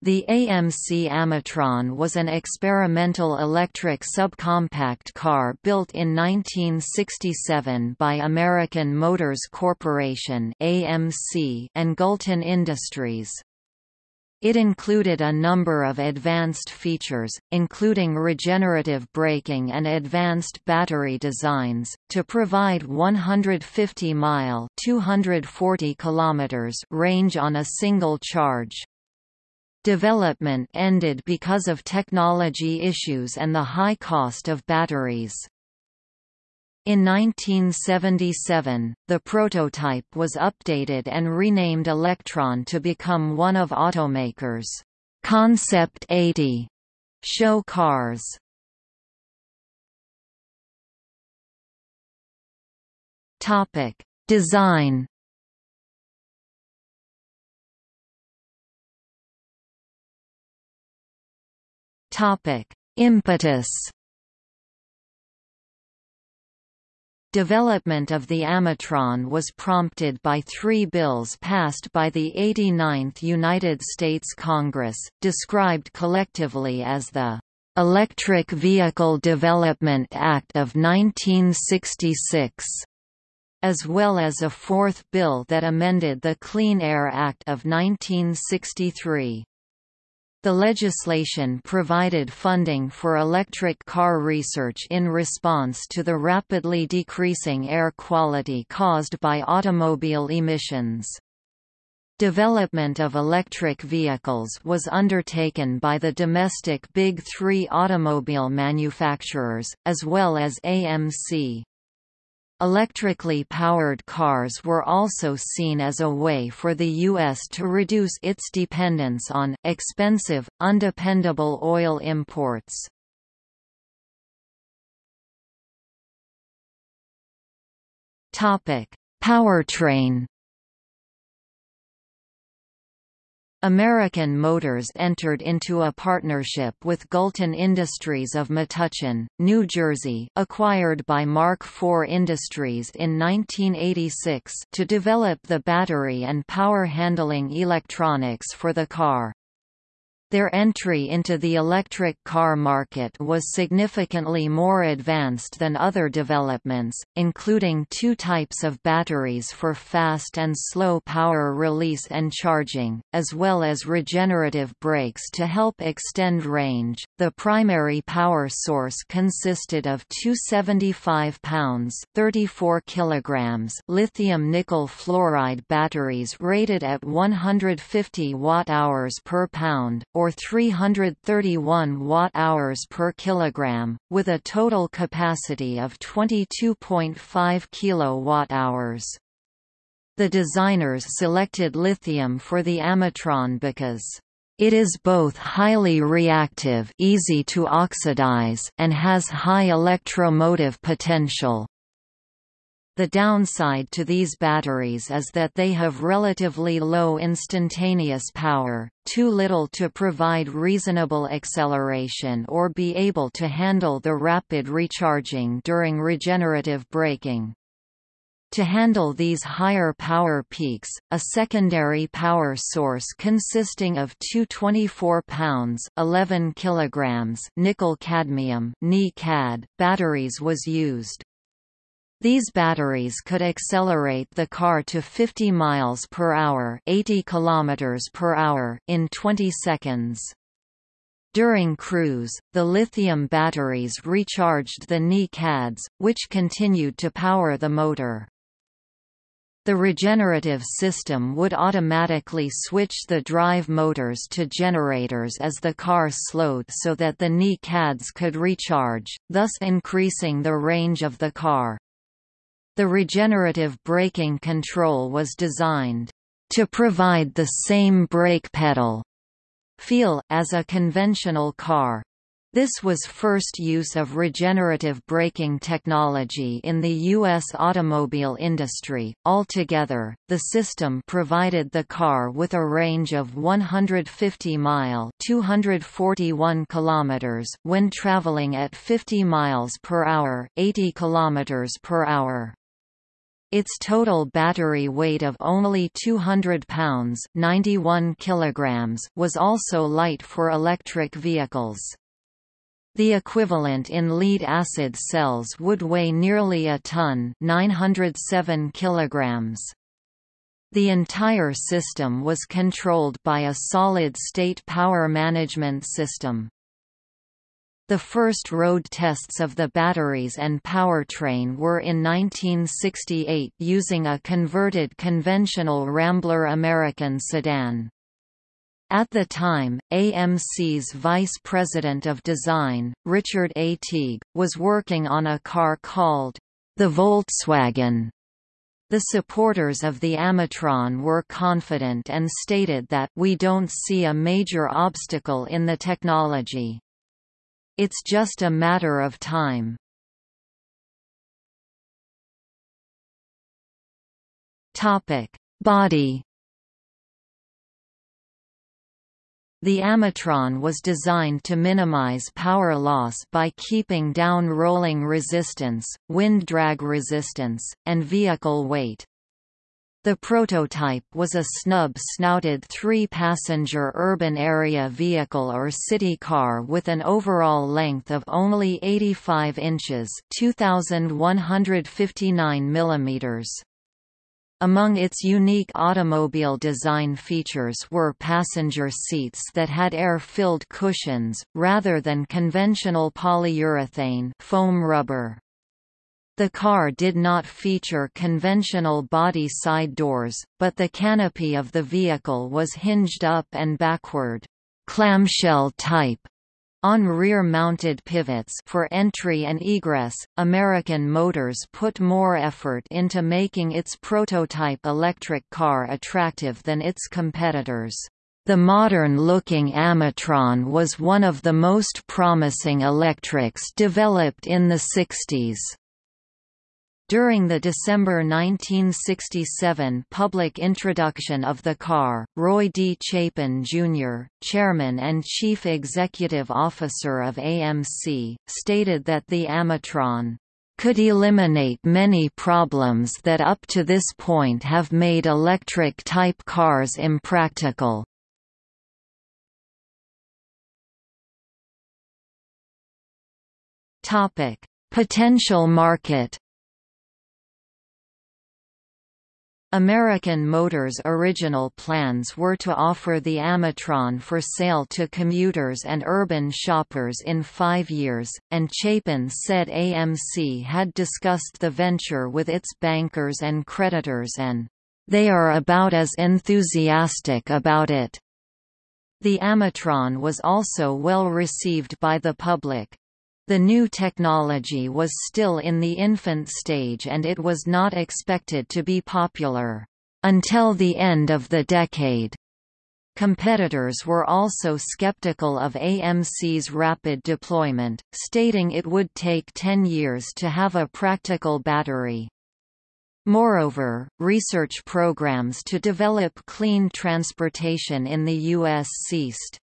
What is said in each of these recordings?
The AMC Amitron was an experimental electric subcompact car built in 1967 by American Motors Corporation (AMC) and Gulton Industries. It included a number of advanced features, including regenerative braking and advanced battery designs, to provide 150-mile (240 kilometers) range on a single charge. Development ended because of technology issues and the high cost of batteries. In 1977, the prototype was updated and renamed Electron to become one of automakers' Concept 80 show cars. Topic: Design Topic: Impetus. Development of the Amitron was prompted by three bills passed by the 89th United States Congress, described collectively as the Electric Vehicle Development Act of 1966, as well as a fourth bill that amended the Clean Air Act of 1963. The legislation provided funding for electric car research in response to the rapidly decreasing air quality caused by automobile emissions. Development of electric vehicles was undertaken by the domestic Big Three automobile manufacturers, as well as AMC. Electrically powered cars were also seen as a way for the U.S. to reduce its dependence on expensive, undependable oil imports. Powertrain American Motors entered into a partnership with Gulton Industries of Metuchen, New Jersey acquired by Mark IV Industries in 1986 to develop the battery and power handling electronics for the car. Their entry into the electric car market was significantly more advanced than other developments, including two types of batteries for fast and slow power release and charging, as well as regenerative brakes to help extend range. The primary power source consisted of two 75 pounds (34 kilograms) lithium nickel fluoride batteries rated at 150 watt-hours per pound or 331 watt-hours per kilogram, with a total capacity of 22.5 kilowatt-hours. The designers selected lithium for the Amitron because it is both highly reactive easy to oxidize and has high electromotive potential. The downside to these batteries is that they have relatively low instantaneous power, too little to provide reasonable acceleration or be able to handle the rapid recharging during regenerative braking. To handle these higher power peaks, a secondary power source consisting of two 24 pounds 11 kilograms nickel-cadmium batteries was used. These batteries could accelerate the car to 50 miles per hour, 80 kilometers per hour in 20 seconds. During cruise, the lithium batteries recharged the Ni-Cads, which continued to power the motor. The regenerative system would automatically switch the drive motors to generators as the car slowed so that the Ni-Cads could recharge, thus increasing the range of the car. The regenerative braking control was designed to provide the same brake pedal feel as a conventional car. This was first use of regenerative braking technology in the U.S. automobile industry. Altogether, the system provided the car with a range of 150 mile (241 kilometers) when traveling at 50 miles per hour (80 kilometers per hour). Its total battery weight of only 200 pounds 91 kilograms was also light for electric vehicles. The equivalent in lead-acid cells would weigh nearly a ton 907 kilograms. The entire system was controlled by a solid-state power management system. The first road tests of the batteries and powertrain were in 1968 using a converted conventional Rambler American sedan. At the time, AMC's vice president of design, Richard A. Teague, was working on a car called the Volkswagen. The supporters of the Amitron were confident and stated that we don't see a major obstacle in the technology. It's just a matter of time. Topic: Body The Amitron was designed to minimize power loss by keeping down rolling resistance, wind drag resistance, and vehicle weight. The prototype was a snub-snouted three-passenger urban area vehicle or city car with an overall length of only 85 inches 2,159 millimeters. Among its unique automobile design features were passenger seats that had air-filled cushions, rather than conventional polyurethane foam rubber. The car did not feature conventional body side doors, but the canopy of the vehicle was hinged up and backward, clamshell type, on rear-mounted pivots for entry and egress, American Motors put more effort into making its prototype electric car attractive than its competitors. The modern-looking Amitron was one of the most promising electrics developed in the 60s. During the December 1967 public introduction of the car, Roy D. Chapin, Jr., chairman and chief executive officer of AMC, stated that the Amitron could eliminate many problems that up to this point have made electric-type cars impractical. Potential market American Motors' original plans were to offer the Amitron for sale to commuters and urban shoppers in five years, and Chapin said AMC had discussed the venture with its bankers and creditors and, "...they are about as enthusiastic about it." The Amitron was also well received by the public. The new technology was still in the infant stage and it was not expected to be popular until the end of the decade. Competitors were also skeptical of AMC's rapid deployment, stating it would take 10 years to have a practical battery. Moreover, research programs to develop clean transportation in the U.S. ceased.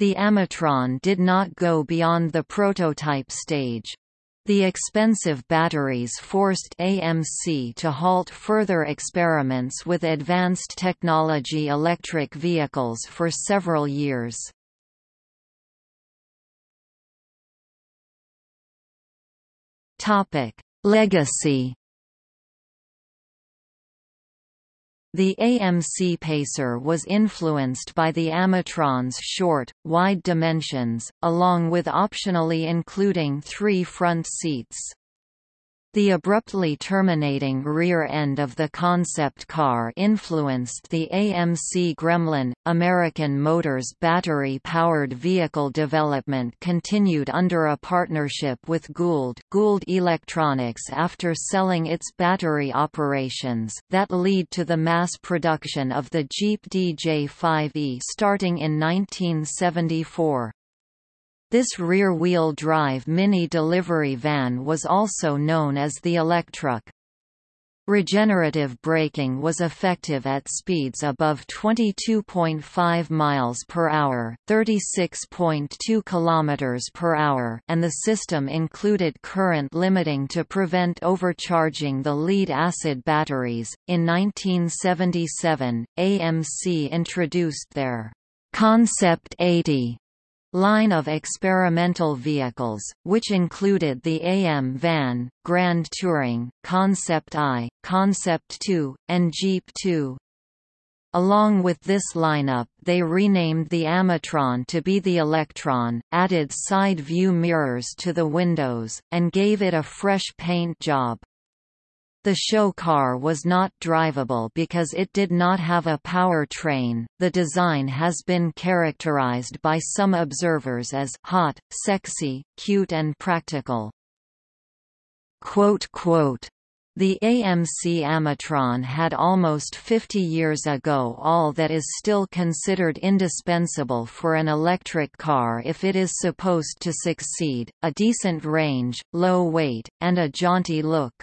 The Amitron did not go beyond the prototype stage. The expensive batteries forced AMC to halt further experiments with advanced technology electric vehicles for several years. Legacy The AMC Pacer was influenced by the Amitron's short, wide dimensions, along with optionally including three front seats. The abruptly terminating rear end of the concept car influenced the AMC Gremlin. American Motors battery-powered vehicle development continued under a partnership with Gould, Gould Electronics after selling its battery operations, that lead to the mass production of the Jeep DJ5e starting in 1974. This rear-wheel drive mini delivery van was also known as the Electruck. Regenerative braking was effective at speeds above 22.5 miles per hour, 36.2 kilometers per hour, and the system included current limiting to prevent overcharging the lead-acid batteries. In 1977, AMC introduced their Concept 80 line of experimental vehicles, which included the AM van, Grand Touring, Concept I, Concept 2, and Jeep 2. Along with this lineup they renamed the Amitron to be the Electron, added side view mirrors to the windows, and gave it a fresh paint job. The show car was not drivable because it did not have a power train. The design has been characterized by some observers as hot, sexy, cute and practical. Quote, quote, the AMC Amitron had almost 50 years ago all that is still considered indispensable for an electric car if it is supposed to succeed, a decent range, low weight, and a jaunty look.